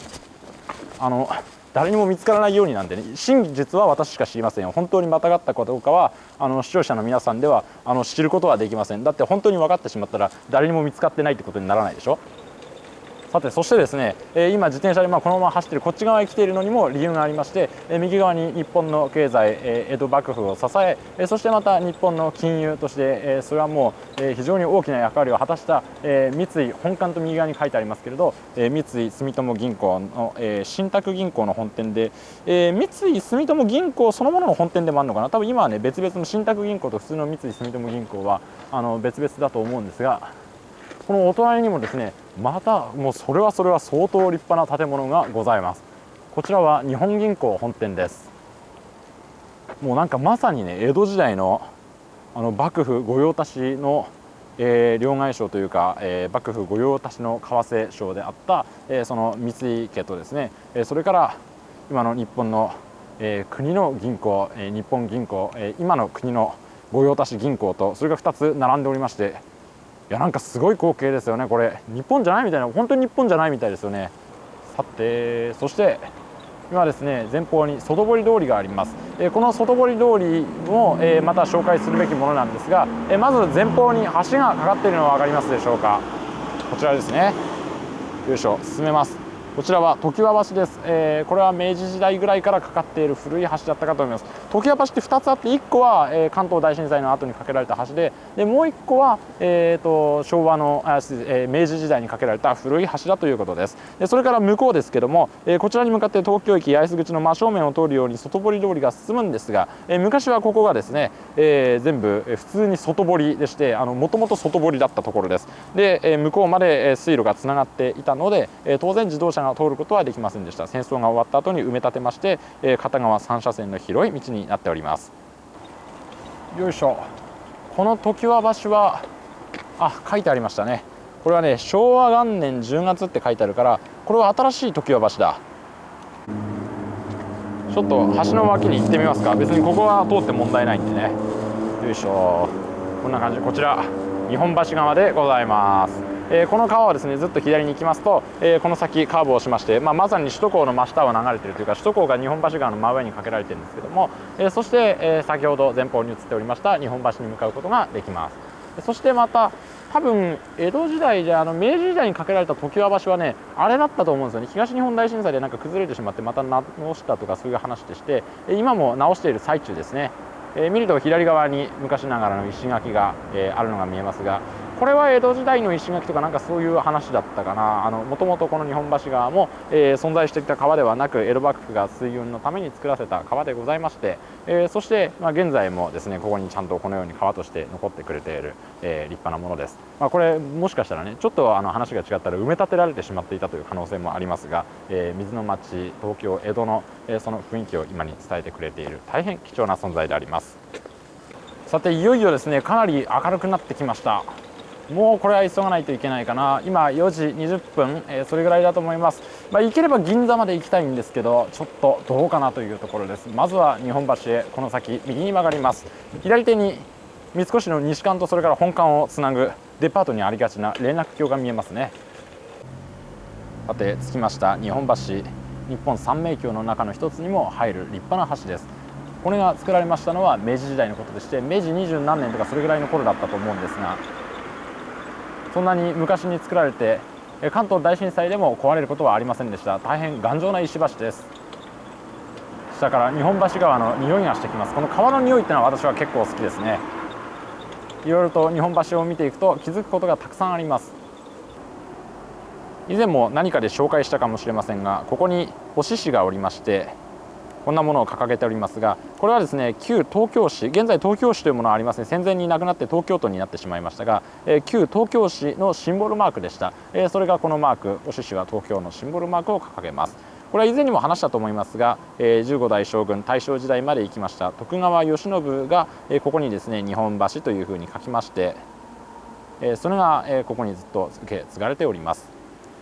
あの誰にも見つからないようになんでね真実は私しか知りませんよ。本当にまたがったかどうかはあの視聴者の皆さんではあの知ることはできません。だって本当に分かってしまったら誰にも見つかってないってことにならないでしょ？さてそしてですね、え今自転車でまこのまま走っているこっち側へ来ているのにも理由がありまして、え右側に日本の経済、え江戸幕府を支ええそしてまた日本の金融として、えそれはもう、え非常に大きな役割を果たした、え三井本館と右側に書いてありますけれど、え三井住友銀行の、え信託銀行の本店で、え三井住友銀行そのものの本店でもあるのかな？多分今はね別々の信託銀行と普通の三井住友銀行はあの別々だと思うんですがこのお隣にもですねまたもうそれはそれは相当立派な建物がございます。こちらは日本銀行本店です。もうなんかまさにね江戸時代のあの幕府御用達の、えー、両替商というか、えー、幕府御用達の為替商であった、えー、その三井家とですね、えー、それから今の日本の、えー、国の銀行、えー、日本銀行、えー、今の国の御用達銀行とそれが2つ並んでおりましていやなんかすごい光景ですよねこれ。日本じゃないみたいな本当に日本じゃないみたいですよね。さてそして今ですね前方に外堀通りがあります、えこの外堀通りも、えまた紹介するべきものなんですが、えまず前方に橋がかかっているのは分かりますでしょうか。こちらですね。よいしょ進めます。こちらは常盤橋です、えー、これは明治時代ぐらいからかかっている古い橋だったかと思います。常盤橋って2つあって1個は、えー、関東大震災の後に架けられた橋ででもう1個は、えーと、昭和のあ、えー、明治時代に架けられた古い橋だということです。でそれから向こうですけども、えー、こちらに向かって東京駅八重洲口の真正面を通るように外堀通りが進むんですが、えー、昔はここがですね、えー、全部普通に外堀でしてもともと外堀だったところです。で、えー、向こうまで水路がつながっていたので、えー、当然自動車が通ることはできませんでした。戦争が終わった後に埋め立てまして、え、片側3車線の広い道になっております。よいしょ。この常盤橋はあ書いてありましたね。これはね昭和元年10月って書いてあるからこれは新しい常盤橋だ。ちょっと橋の脇に行ってみますか。別にここは通って問題ないんでね。よいしょ。こんな感じ。こちら日本橋側でございます。え、この川はですねずっと左に行きますと、え、この先カーブをしまして、まあ、まさに首都高の真下を流れているというか首都高が日本橋川の真上にかけられているんですけども、え、そして、え先ほど前方に移っておりました日本橋に向かうことができます。そしてまた多分江戸時代じゃあの明治時代に架けられた常盤橋はねあれだったと思うんですよね。東日本大震災でなんか崩れてしまってまた直したとかそういう話でして今も直している最中ですね。えー、見ると左側に昔ながらの石垣が、えー、あるのが見えますがこれは江戸時代の石垣とかなんかそういう話だったかな。もともとこの日本橋川も、えー、存在していた川ではなく江戸幕府が水運のために作らせた川でございまして、えー、そして、まあ、現在もですねここにちゃんとこのように川として残ってくれている、えー、立派なものです、まあ、これもしかしたらねちょっとあの話が違ったら埋め立てられてしまっていたという可能性もありますが、え水の町東京江戸の、えその雰囲気を今に伝えてくれている大変貴重な存在であります。さていよいよですねかなり明るくなってきました。もうこれは急がないといけないかな。今4時20分、えー、それぐらいだと思います、まあ、行ければ銀座まで行きたいんですけどちょっとどうかなというところです。まずは日本橋へこの先右に曲がります。左手に三越の西館とそれから本館をつなぐデパートにありがちな連絡橋が見えますね。さて着きました日本橋。日本三名橋の中の一つにも入る立派な橋です。これが作られましたのは明治時代のことでして明治二十何年とかそれぐらいの頃だったと思うんですがそんなに昔に作られて関東大震災でも壊れることはありませんでした。大変頑丈な石橋です。下から日本橋川の匂いがしてきます。この川の匂いってのは私は結構好きですね。いろいろと日本橋を見ていくと気づくことがたくさんあります。以前も何かで紹介したかもしれませんがここにお獅子がおりましてこんなものを掲げておりますがこれはですね旧東京市現在東京市というものはありません。戦前になくなって東京都になってしまいましたが、えー、旧東京市のシンボルマークでした、えー、それがこのマークお獅子は東京のシンボルマークを掲げます。これは以前にも話したと思いますが、えー、15代将軍大正時代まで行きました徳川慶喜が、えー、ここにですね日本橋というふうに書きまして、えー、それが、えー、ここにずっと受け継がれております。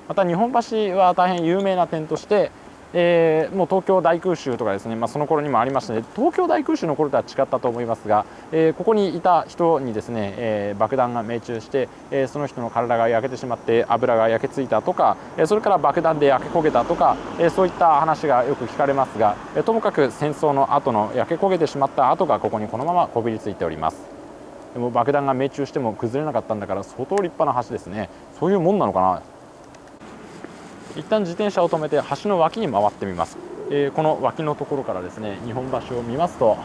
また日本橋は大変有名な点としてえー、もう東京大空襲とかですね、まあ、その頃にもありましたので東京大空襲の頃とは違ったと思いますが、えー、ここにいた人にですね、えー、爆弾が命中して、えー、その人の体が焼けてしまって油が焼けついたとか、えー、それから爆弾で焼け焦げたとか、えー、そういった話がよく聞かれますが、えー、ともかく戦争の後の焼け焦げてしまった跡がここにこのままこびりついております。でも爆弾が命中しても崩れなかったんだから相当立派な橋ですね。そういうもんなのかな？一旦自転車を止めて橋の脇に回ってみます、えー、この脇のところからですね日本橋を見ますと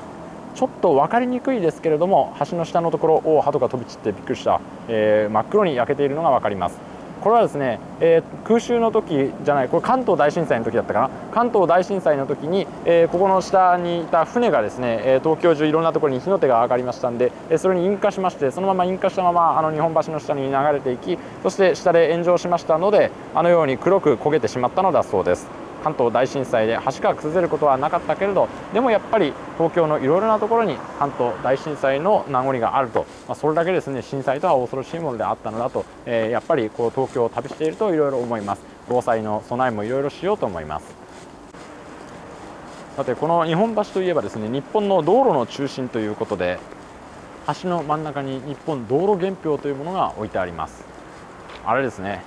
ちょっと分かりにくいですけれども橋の下のところを鳩が飛び散ってびっくりした、えー、真っ黒に焼けているのが分かります。これはですね、えー、空襲の時じゃないこれ関東大震災の時だったかな。関東大震災の時に、えー、ここの下にいた船がですね、え東京中いろんなところに火の手が上がりましたんで、えそれに引火しましてそのまま引火したままあの日本橋の下に流れていきそして下で炎上しましたのであのように黒く焦げてしまったのだそうです。関東大震災で橋が崩れることはなかったけれどでもやっぱり東京のいろいろなところに関東大震災の名残があると、まあ、それだけですね震災とは恐ろしいものであったのだと、えー、やっぱりこう東京を旅しているといろいろ思います。防災の備えもいろいろしようと思います。さてこの日本橋といえばですね日本の道路の中心ということで橋の真ん中に日本道路原標というものが置いてあります。あれですね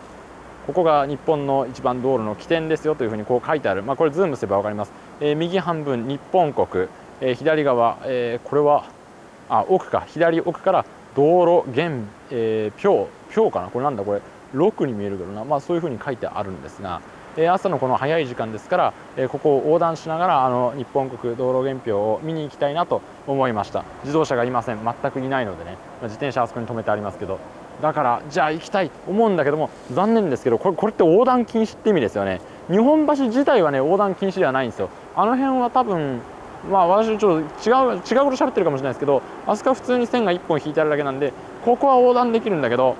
ここが日本の一番道路の起点ですよというふうにこう書いてある、まあ、これズームすれば分かります、えー、右半分日本国、えー、左側、えー、これはあ奥か。左奥から道路原、えー、標標かな。これなんだ？これ。6に見えるけどな、まあ、そういうふうに書いてあるんですが。え朝のこの早い時間ですからえここを横断しながらあの日本国道路原標を見に行きたいなと思いました。自動車がいません。全くいないのでね。ま自転車あそこに止めてありますけど。だからじゃあ行きたいと思うんだけども残念ですけどこれこれって横断禁止って意味ですよね。日本橋自体はね横断禁止ではないんですよ。あの辺は多分まあ私ちょっと違う違うこと喋ってるかもしれないですけどあそこは普通に線が1本引いてあるだけなんでここは横断できるんだけど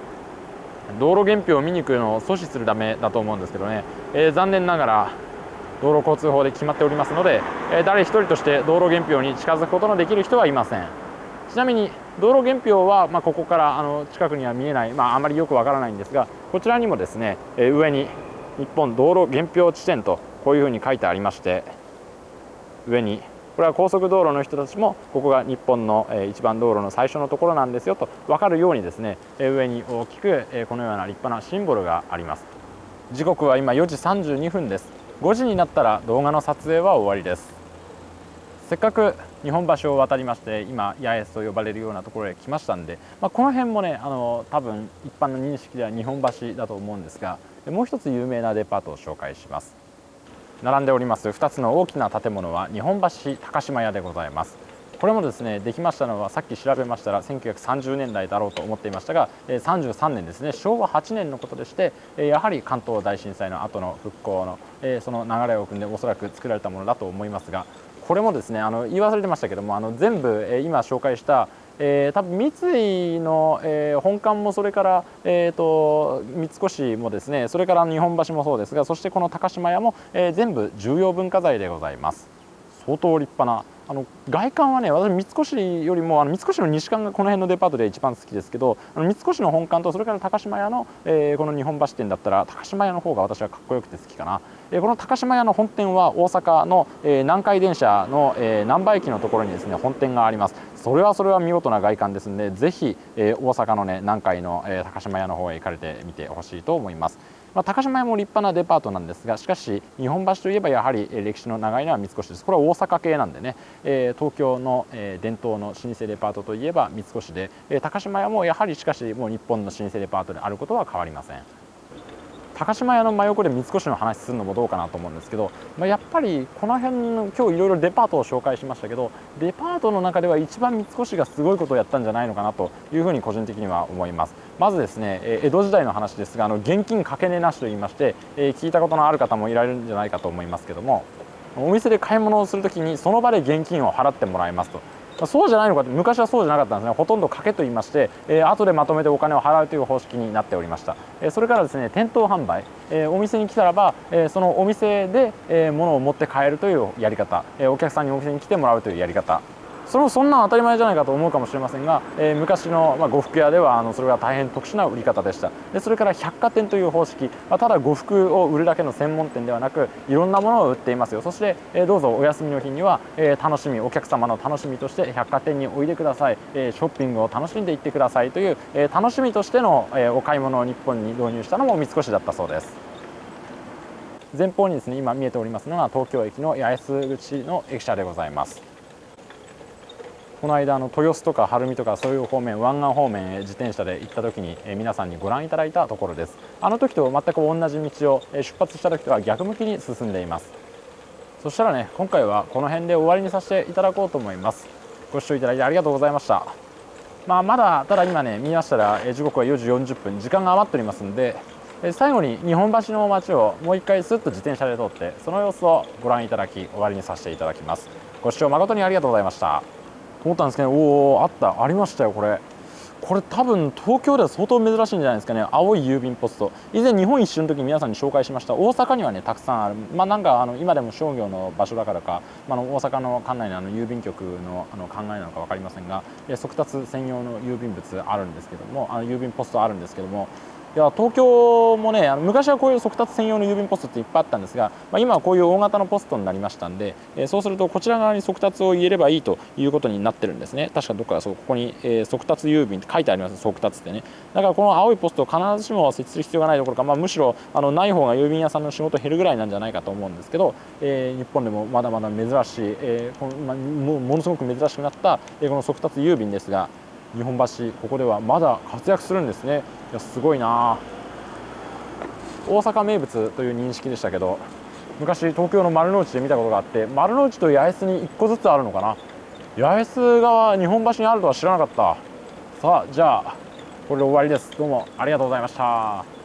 道路原標を見に行くのを阻止するためだと思うんですけどね、えー、残念ながら道路交通法で決まっておりますので、えー、誰一人として道路原標に近づくことのできる人はいません。ちなみに道路原標は、ま、ここからあの近くには見えない、まあ、あまりよくわからないんですがこちらにもですね、え、上に日本道路原標地点とこういうふうに書いてありまして上にこれは高速道路の人たちもここが日本の一番道路の最初のところなんですよと分かるようにですね上に大きくこのような立派なシンボルがあります。時刻は今4時32分です。5時になったら動画の撮影は終わりです。せっかく日本橋を渡りまして今八重洲と呼ばれるようなところへ来ましたんで、まあ、この辺もねあの多分一般の認識では日本橋だと思うんですがもう一つ有名なデパートを紹介します。並んでおります2つの大きな建物は日本橋高島屋でございます。これもですねできましたのはさっき調べましたら1930年代だろうと思っていましたが33年ですね。昭和8年のことでしてやはり関東大震災の後の復興のその流れを組んでおそらく作られたものだと思いますがこれもですねあの言い忘れてましたけどもあの全部え今紹介したえー、多分三井の、えー、本館もそれから、えーと、三越もですねそれから日本橋もそうですがそしてこの高島屋も、えー、全部重要文化財でございます。相当立派なあの外観はね私三越よりもあの三越の西館がこの辺のデパートで一番好きですけどあの三越の本館とそれから高島屋の、えー、この日本橋店だったら高島屋の方が私はかっこよくて好きかな、この高島屋の本店は大阪の、え、南海電車の、え、難波駅のところにですね本店があります。それはそれは見事な外観ですのでぜひ、え、大阪のね南海の、え、高島屋の方へ行かれてみてほしいと思います。まあ、高島屋も立派なデパートなんですがしかし日本橋といえばやはり歴史の長いのは三越です。これは大阪系なんでね、えー、東京の、えー、伝統の老舗デパートといえば三越で、えー、高島屋もやはりしかしもう日本の老舗デパートであることは変わりません。高島屋の真横で三越の話するのもどうかなと思うんですけど、まあ、やっぱりこの辺の今日いろいろデパートを紹介しましたけどデパートの中では一番三越がすごいことをやったんじゃないのかなというふうに個人的には思います。まずですね江戸時代の話ですがあの現金かけ値なしと言いまして、え聞いたことのある方もいられるんじゃないかと思いますけどもお店で買い物をするときにその場で現金を払ってもらいますと。そうじゃないのかって昔はそうじゃなかったんですね。ほとんど賭けと言いまして、えー、後でまとめてお金を払うという方式になっておりました、えー、それからですね店頭販売、えー、お店に来たらば、えー、そのお店で、えー、物を持って帰るというやり方、えー、お客さんにお店に来てもらうというやり方。それもそんな当たり前じゃないかと思うかもしれませんが、えー、昔の、まあ、呉服屋ではあのそれが大変特殊な売り方でした。でそれから百貨店という方式、まあ、ただ呉服を売るだけの専門店ではなくいろんなものを売っていますよ。そして、えー、どうぞお休みの日には、えー、楽しみお客様の楽しみとして百貨店においでください、えー、ショッピングを楽しんでいってください。という、えー、楽しみとしての、えー、お買い物を日本に導入したのも三越だったそうです。前方にですね今見えておりますのが東京駅の八重洲口の駅舎でございます。この間の豊洲とか晴海とかそういう方面湾岸方面へ自転車で行った時に、え皆さんにご覧いただいたところです。あの時と全く同じ道を、え出発した時とは逆向きに進んでいます。そしたらね今回はこの辺で終わりにさせていただこうと思います。ご視聴いただいてありがとうございました。まあ、まだただ今ね見ましたらえ時刻は4時40分。時間が余っておりますので最後に日本橋の街をもう一回スッと自転車で通ってその様子をご覧いただき終わりにさせていただきます。ご視聴誠にありがとうございました。思ったんですけどおおあった。ありましたよこれ。これ多分東京では相当珍しいんじゃないですかね。青い郵便ポスト。以前日本一周の時に皆さんに紹介しました。大阪にはねたくさんある。まあなんかあの今でも商業の場所だからか、まあ、の大阪の管内のあの郵便局のあの考えなのか分かりませんが速達専用の郵便物あるんですけどもあの郵便ポストあるんですけどもいや東京もねあの昔はこういう速達専用の郵便ポストっていっぱいあったんですが、まあ、今はこういう大型のポストになりましたんで、えー、そうするとこちら側に速達を入れればいいということになってるんですね。確かどっかそうここに、えー、速達郵便って書いてあります。速達ってね。だからこの青いポストを必ずしも設置する必要がないどころか、まあ、むしろあのない方が郵便屋さんの仕事減るぐらいなんじゃないかと思うんですけど、えー、日本でもまだまだ珍しい、えーこのまあ、ものすごく珍しくなった、え、この速達郵便ですが日本橋ここではまだ活躍するんですね。いやすごいな。大阪名物という認識でしたけど昔東京の丸の内で見たことがあって丸の内と八重洲に1個ずつあるのかな。八重洲が日本橋にあるとは知らなかった。さあじゃあこれで終わりです。どうもありがとうございました。